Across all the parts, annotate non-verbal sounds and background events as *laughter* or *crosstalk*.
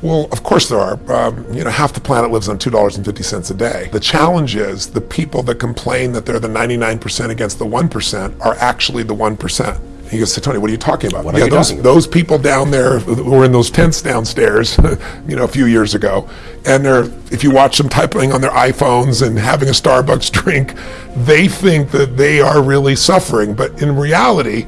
Well, of course there are. Um, you know, half the planet lives on $2.50 a day. The challenge is the people that complain that they're the 99% against the 1% are actually the 1%. He goes, Tony, what are you talking about? What yeah, you those, talking about? those people down there who were in those tents downstairs, *laughs* you know, a few years ago, and they're, if you watch them typing on their iPhones and having a Starbucks *laughs* drink, they think that they are really suffering. But in reality,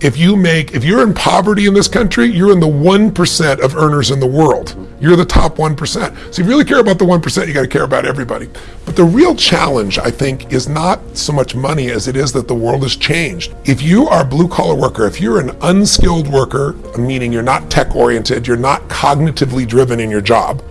if you make, if you're in poverty in this country, you're in the 1% of earners in the world. You're the top 1%. So if you really care about the 1%, you got to care about everybody. But the real challenge, I think, is not so much money as it is that the world has changed. If you are a blue collar worker, if you're an unskilled worker, meaning you're not tech oriented, you're not cognitively driven in your job,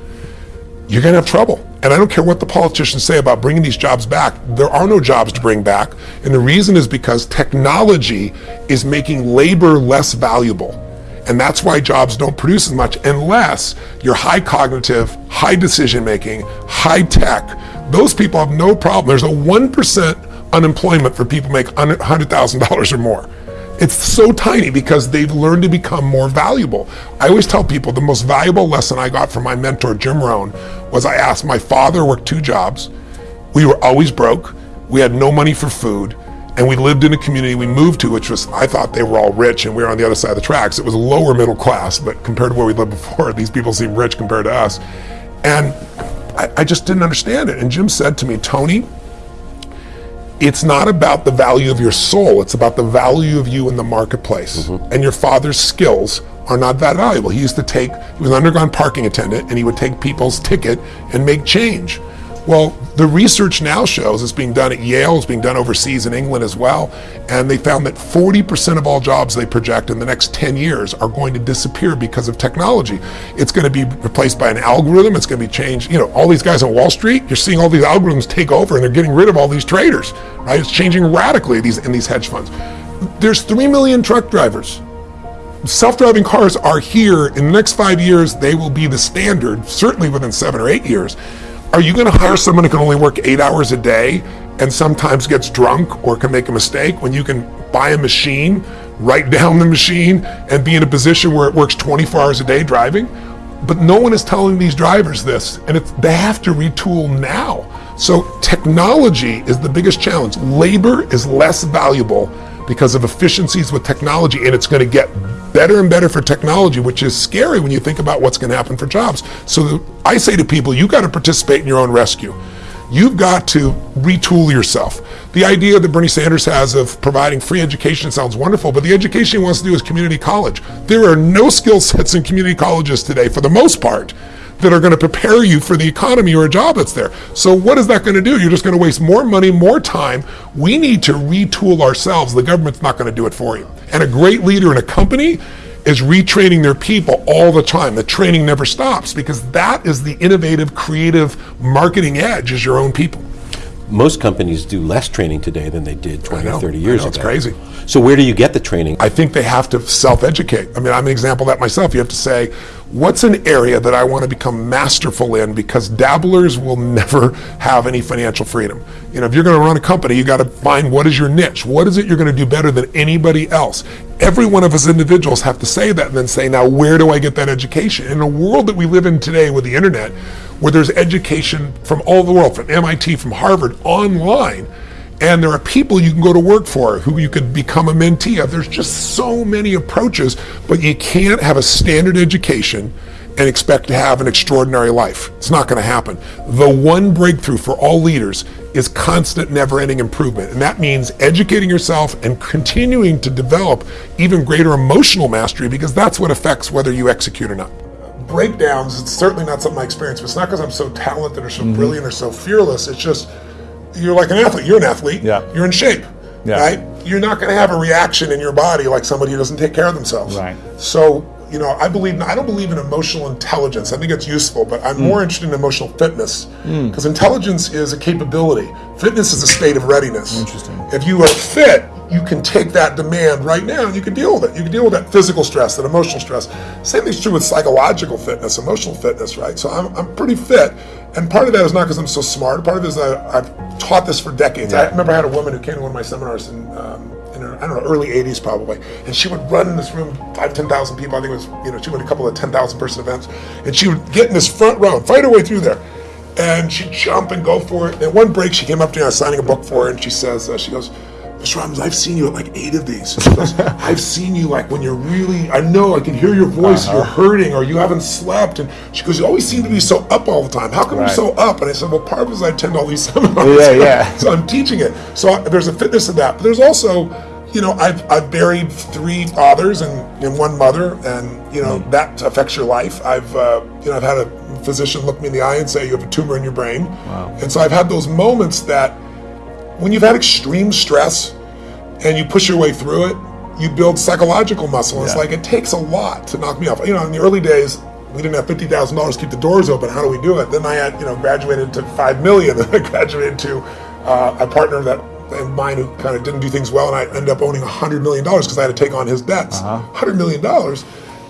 you're going to have trouble. And I don't care what the politicians say about bringing these jobs back. There are no jobs to bring back. And the reason is because technology is making labor less valuable. And that's why jobs don't produce as much unless you're high cognitive, high decision making, high tech. Those people have no problem. There's a 1% unemployment for people make $100,000 or more. It's so tiny because they've learned to become more valuable. I always tell people the most valuable lesson I got from my mentor, Jim Rohn, was I asked my father worked two jobs. We were always broke. We had no money for food. And we lived in a community we moved to, which was, I thought they were all rich and we were on the other side of the tracks. It was lower middle class, but compared to where we lived before, *laughs* these people seem rich compared to us. And I, I just didn't understand it. And Jim said to me, Tony, it's not about the value of your soul, it's about the value of you in the marketplace. Mm-hmm. And your father's skills are not that valuable. He used to take, he was an underground parking attendant, and he would take people's ticket and make change. Well, the research now shows it's being done at Yale, it's being done overseas in England as well, and they found that 40% of all jobs they project in the next 10 years are going to disappear because of technology. It's going to be replaced by an algorithm, it's going to be changed. You know, all these guys on Wall Street, you're seeing all these algorithms take over and they're getting rid of all these traders, right? It's changing radically these in these hedge funds. There's 3 million truck drivers self-driving cars are here in the next five years they will be the standard certainly within seven or eight years are you going to hire someone who can only work eight hours a day and sometimes gets drunk or can make a mistake when you can buy a machine write *laughs* down the machine and be in a position where it works 24 hours a day driving? But no one is telling these drivers this and they have to retool now. So technology is the biggest challenge. Labor is less valuable because of efficiencies with technology and it's going to get better and better for technology which is scary when you think about what's going to happen for jobs. So i say to people you got to participate in your own rescue. You've got to retool yourself. The idea that bernie sanders has of providing free education sounds wonderful but the education he wants to do is community college. There are no skill sets in community colleges today for the most part that are going to prepare you for the economy or a job that's there. So what is that going to do? You're just going to waste more money, more time. We need to retool ourselves. The government's not going to do it for you. And a great leader in a company is retraining their people all the time. The training never stops because that is the innovative, creative marketing edge is your own people. Most companies do less training today than they did 20 know, or 30 I years know, ago. it's crazy. So where do you get the training? I think they have to self-educate. I mean, I'm an example of that myself. You have to say, what's an area that I want to become masterful in because dabblers will never have any financial freedom. You know, if you're going to run a company, you got to find what is your niche. What is it you're going to do better than anybody else? Every one of us individuals have to say that and then say, now where do I get that education? In a world that we live in today with the internet, where there's education from all the world, from MIT, from Harvard, online, and there are people you can go to work for who you could become a mentee of. There's just so many approaches, but you can't have a standard education and expect to have an extraordinary life. It's not going to happen. The one breakthrough for all leaders is constant, never ending improvement. And that means educating yourself and continuing to develop even greater emotional mastery because that's what affects whether you execute or not. Breakdowns, it's certainly not something I experience, but it's not because I'm so talented or so mm-hmm. brilliant or so fearless. It's just you're like an athlete. You're an athlete. Yeah. You're in shape. Yeah. Right? You're not going to have a reaction in your body like somebody who doesn't take care of themselves. Right. So, you know, I believe I don't believe in emotional intelligence. I think it's useful, but I'm more interested in emotional fitness because intelligence is a capability. Fitness is a state of readiness. Interesting. If you are fit, you can take that demand right now and you can deal with it. You can deal with that physical stress, that emotional stress. Same thing's true with psychological fitness, emotional fitness, right? So I'm, I'm pretty fit. And part of that is not because I'm so smart. Part of it is I, I've taught this for decades. I remember I had a woman who came to one of my seminars and um, in, her, I don't know, early 80s probably. And she would run in this room, five, 10,000 people. I think it was, you know, she went a couple of 10,000 person events. And she would get in this front row, fight her way through there. And she'd jump and go for it. And at one break, she came up to me, I was signing a book for her, and she says, uh, she goes, Mr. Robbins, I've seen you at like eight of these. Goes, *laughs* I've seen you like when you're really, I know I can hear your voice, you're hurting or you haven't slept. And she goes, You always seem to be so up all the time. How come Right. you're so up? And I said, Well, part of it is I attend all these seminars. Yeah, yeah. so I'm teaching it. So I, there's a fitness in that. But there's also, you know, I've, I've buried three fathers and, and one mother, and, you know, that affects your life. I've, uh, you know, I've had a physician look me in the eye and say, You have a tumor in your brain. Wow. And so I've had those moments that when you've had extreme stress and you push your way through it, you build psychological muscle. It's Yeah. like it takes a lot to knock me off. You know, in the early days, we didn't have fifty thousand dollars to keep the doors open. How do we do it? Then I had, you know, graduated to five million. Then *laughs* I graduated to uh, a partner that of mine who kind of didn't do things well, and I ended up owning hundred million dollars because I had to take on his debts. Hundred million dollars,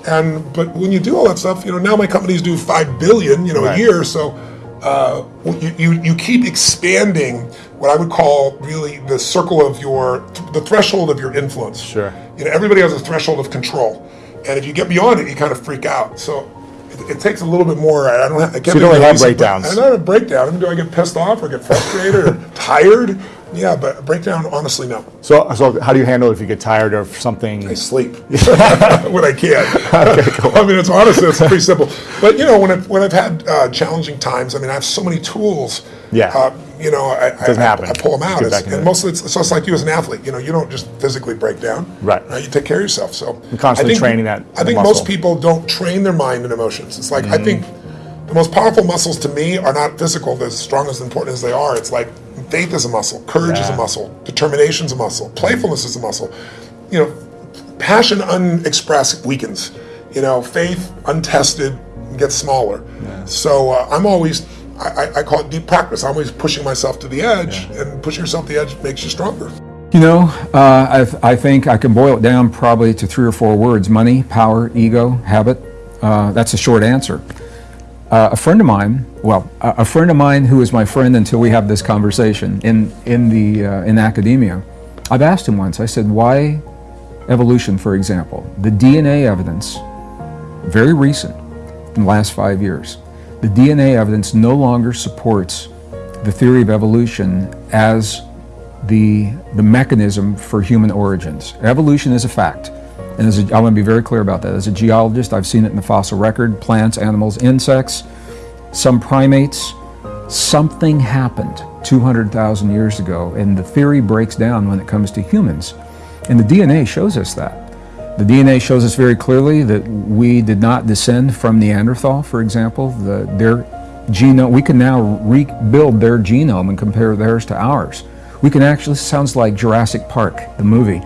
and but when you do all that stuff, you know, now my companies do five billion, you know, Right. a year. So uh, you, you you keep expanding what I would call really the circle of your the threshold of your influence. Sure. You know, everybody has a threshold of control, and if you get beyond it, you kind of freak out. So. It, it takes a little bit more. I don't. Have, I can't you don't be have breakdowns. I don't have a breakdown. Do I get pissed off or get frustrated or *laughs* tired? Yeah, but breakdown, honestly, no. So, so how do you handle it if you get tired of something? I sleep *laughs* when I can. Okay, cool. I mean, it's honestly, it's pretty simple. But you know, when I've, when I've had uh, challenging times, I mean, I have so many tools. Yeah. Uh, you know, I, I, happen. I pull them out. It's, and it. mostly, it's, so it's like you as an athlete. You know, you don't just physically break down. Right. Uh, you take care of yourself. So constantly I think- training that- I think muscle. most people don't train their mind and emotions. It's like I think Mm-hmm. the most powerful muscles to me are not physical. They're as strong as important as they are. It's like faith is a muscle, courage is a muscle, determination is a muscle, playfulness is a muscle. You know, passion unexpressed weakens. You know, faith untested gets smaller. So uh, I'm always, I, I- call it deep practice. I'm always pushing myself to the edge, and pushing yourself to the edge makes you stronger. You know, uh, I, I think I can boil it down probably to three or four words money, power, ego, habit. Uh, that's a short answer. Uh, a friend of mine, well, a, friend of mine who is my friend until we have this conversation in, in, the, uh, in academia, I've asked him once, I said, why evolution, for example? The DNA evidence, very recent, in the last five years, the DNA evidence no longer supports the theory of evolution as the, the mechanism for human origins. Evolution is a fact. And as a, I want to be very clear about that. As a geologist, I've seen it in the fossil record plants, animals, insects, some primates. Something happened 200,000 years ago, and the theory breaks down when it comes to humans. And the DNA shows us that. The DNA shows us very clearly that we did not descend from Neanderthal, for example. The, their genome, we can now rebuild their genome and compare theirs to ours. We can actually, sounds like Jurassic Park, the movie.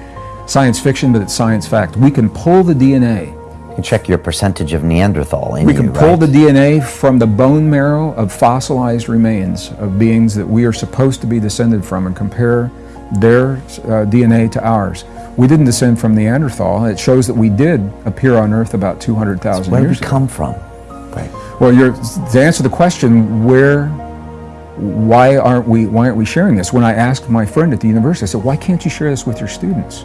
Science fiction, but it's science fact. We can pull the DNA. You can check your percentage of Neanderthal in We you, can pull right? the DNA from the bone marrow of fossilized remains of beings that we are supposed to be descended from and compare their uh, DNA to ours. We didn't descend from Neanderthal. It shows that we did appear on Earth about 200,000 years ago. Where did we come from? Well, you're, to answer the question, where, why aren't we, why aren't we sharing this? When I asked my friend at the university, I said, why can't you share this with your students?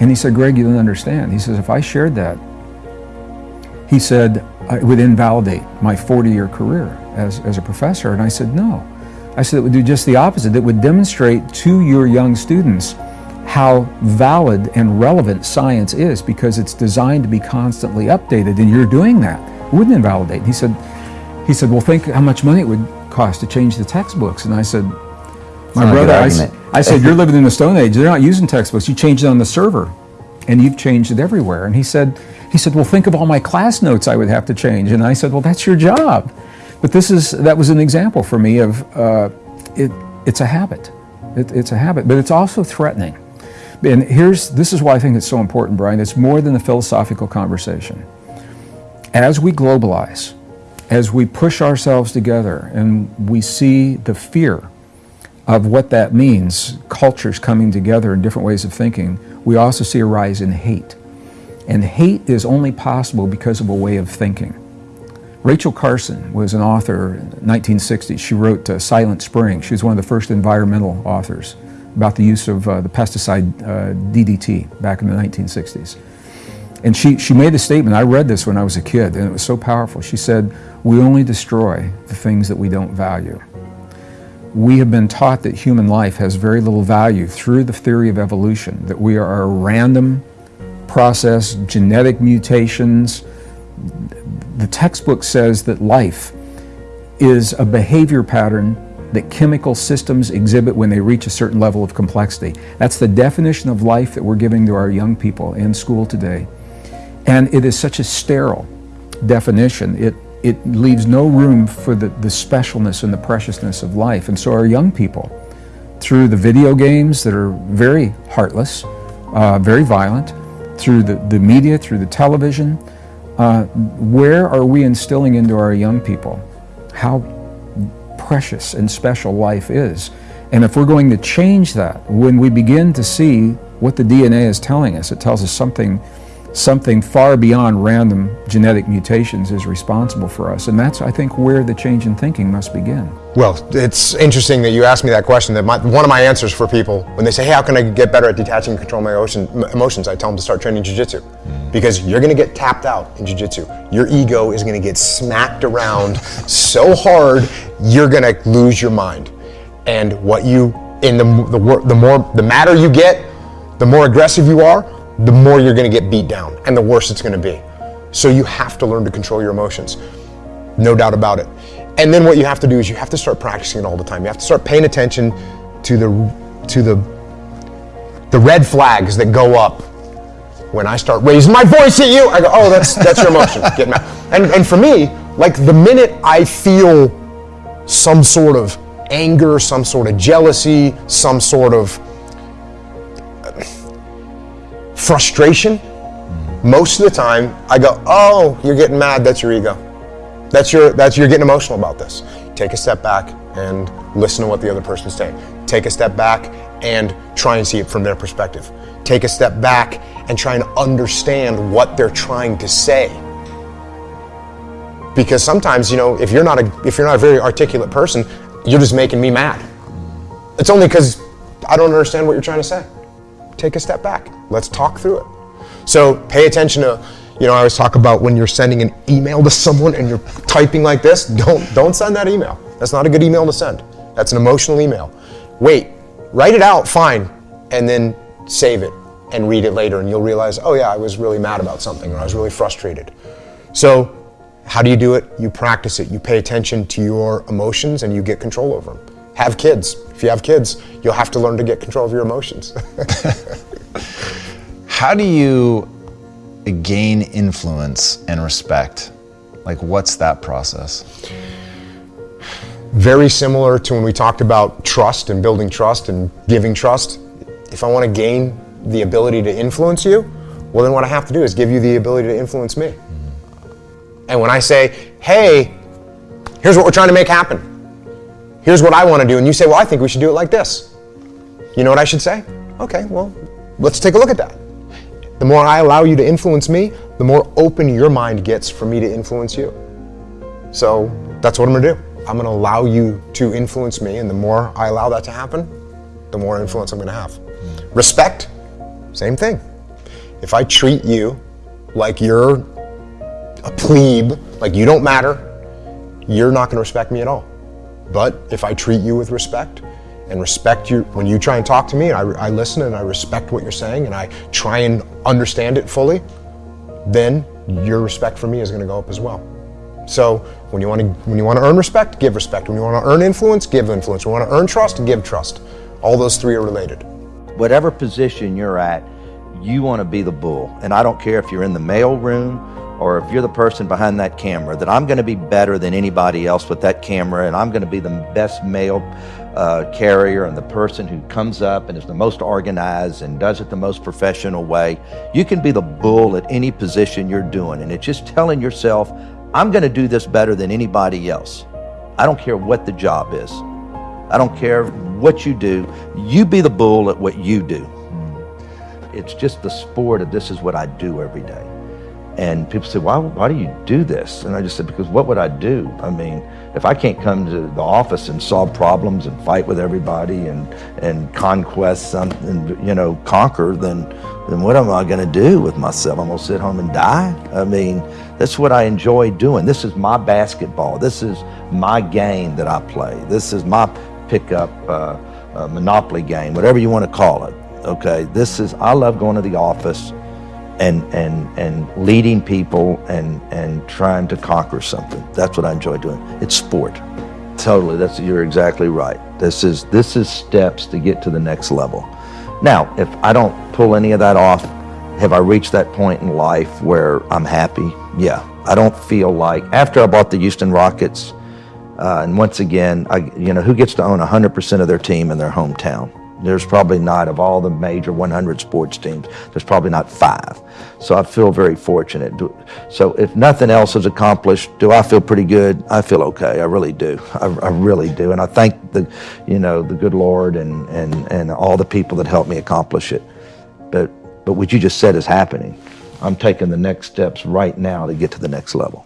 And he said, Greg, you don't understand. He says, if I shared that, he said, it would invalidate my 40-year career as, as a professor. And I said, no. I said, it would do just the opposite. It would demonstrate to your young students how valid and relevant science is because it's designed to be constantly updated, and you're doing that. It wouldn't invalidate. He said, he said, well, think how much money it would cost to change the textbooks. And I said, my not a good brother, I. I said, you're living in the Stone Age. They're not using textbooks. You changed it on the server, and you've changed it everywhere. And he said, he said, well, think of all my class notes I would have to change. And I said, well, that's your job. But this is that was an example for me of uh, it. It's a habit. It, it's a habit, but it's also threatening. And here's this is why I think it's so important, Brian. It's more than a philosophical conversation. As we globalize, as we push ourselves together, and we see the fear of what that means, cultures coming together in different ways of thinking, we also see a rise in hate. And hate is only possible because of a way of thinking. Rachel Carson was an author in the 1960s. She wrote uh, Silent Spring. She was one of the first environmental authors about the use of uh, the pesticide uh, DDT back in the 1960s. And she, she made a statement. I read this when I was a kid, and it was so powerful. She said, We only destroy the things that we don't value. We have been taught that human life has very little value through the theory of evolution, that we are a random process, genetic mutations. The textbook says that life is a behavior pattern that chemical systems exhibit when they reach a certain level of complexity. That's the definition of life that we're giving to our young people in school today. And it is such a sterile definition. It, it leaves no room for the, the specialness and the preciousness of life. And so our young people, through the video games that are very heartless, uh, very violent, through the, the media, through the television, uh, where are we instilling into our young people how precious and special life is? And if we're going to change that, when we begin to see what the DNA is telling us, it tells us something something far beyond random genetic mutations is responsible for us. And that's, I think, where the change in thinking must begin. Well, it's interesting that you asked me that question. That my, one of my answers for people when they say, "Hey, how can I get better at detaching and controlling my ocean, emotions?" I tell them to start training jujitsu, mm. because you're going to get tapped out in jujitsu. Your ego is going to get smacked around *laughs* so hard, you're going to lose your mind. And what you in the the, the more the madder you get, the more aggressive you are, the more you're going to get beat down and the worse it's going to be. So you have to learn to control your emotions. No doubt about it. And then what you have to do is you have to start practicing it all the time. You have to start paying attention to the to the the red flags that go up when I start raising my voice at you. I go, "Oh, that's that's your emotion. *laughs* Get mad." And and for me, like the minute I feel some sort of anger, some sort of jealousy, some sort of frustration, most of the time I go, "Oh, you're getting mad. That's your ego. That's your that's you're getting emotional about this." Take a step back and listen to what the other person's saying. Take a step back and try and see it from their perspective. Take a step back and try and understand what they're trying to say. Because sometimes, you know, if you're not a if you're not a very articulate person, you're just making me mad. It's only because I don't understand what you're trying to say take a step back. Let's talk through it. So pay attention to, you know, I always talk about when you're sending an email to someone and you're typing like this, don't don't send that email. That's not a good email to send. That's an emotional email. Wait, write it out, fine, and then save it and read it later and you'll realize, oh yeah, I was really mad about something or I was really frustrated. So how do you do it? You practice it. You pay attention to your emotions and you get control over them. Have kids. If you have kids, you'll have to learn to get control of your emotions. *laughs* How do you gain influence and respect? Like, what's that process? Very similar to when we talked about trust and building trust and giving trust. If I want to gain the ability to influence you, well, then what I have to do is give you the ability to influence me. Mm-hmm. And when I say, hey, here's what we're trying to make happen, here's what I want to do. And you say, well, I think we should do it like this. You know what I should say? Okay, well, let's take a look at that. The more I allow you to influence me, the more open your mind gets for me to influence you. So that's what I'm gonna do. I'm gonna allow you to influence me, and the more I allow that to happen, the more influence I'm gonna have. Respect, same thing. If I treat you like you're a plebe, like you don't matter, you're not gonna respect me at all. But if I treat you with respect and respect you, when you try and talk to me, I, I listen and I respect what you're saying and I try and understand it fully, then your respect for me is going to go up as well. So when you want to when you want to earn respect, give respect. When you want to earn influence, give influence. When you want to earn trust, give trust. All those three are related. Whatever position you're at, you want to be the bull. And I don't care if you're in the mail room or if you're the person behind that camera, that I'm going to be better than anybody else with that camera, and I'm going to be the best mail uh, carrier and the person who comes up and is the most organized and does it the most professional way. You can be the bull at any position you're doing, and it's just telling yourself, I'm going to do this better than anybody else. I don't care what the job is. I don't care what you do. You be the bull at what you do. It's just the sport of this is what I do every day. And people say, why, why do you do this? And I just said, because what would I do? I mean, if I can't come to the office and solve problems and fight with everybody and, and conquest something, you know, conquer, then, then what am I going to do with myself? I'm going to sit home and die? I mean, that's what I enjoy doing. This is my basketball. This is my game that I play. This is my pickup uh, uh, monopoly game, whatever you want to call it. Okay, this is, I love going to the office and and and leading people and and trying to conquer something. That's what I enjoy doing. It's sport. Totally. That's you're exactly right. This is this is steps to get to the next level. Now, if I don't pull any of that off, have I reached that point in life where I'm happy? Yeah. I don't feel like after I bought the Houston Rockets, uh, and once again, I, you know, who gets to own 100% of their team in their hometown? There's probably not, of all the major 100 sports teams, there's probably not five. So I feel very fortunate. So if nothing else is accomplished, do I feel pretty good? I feel okay. I really do. I, I really do. And I thank the, you know, the good Lord and, and, and all the people that helped me accomplish it. But, but what you just said is happening. I'm taking the next steps right now to get to the next level.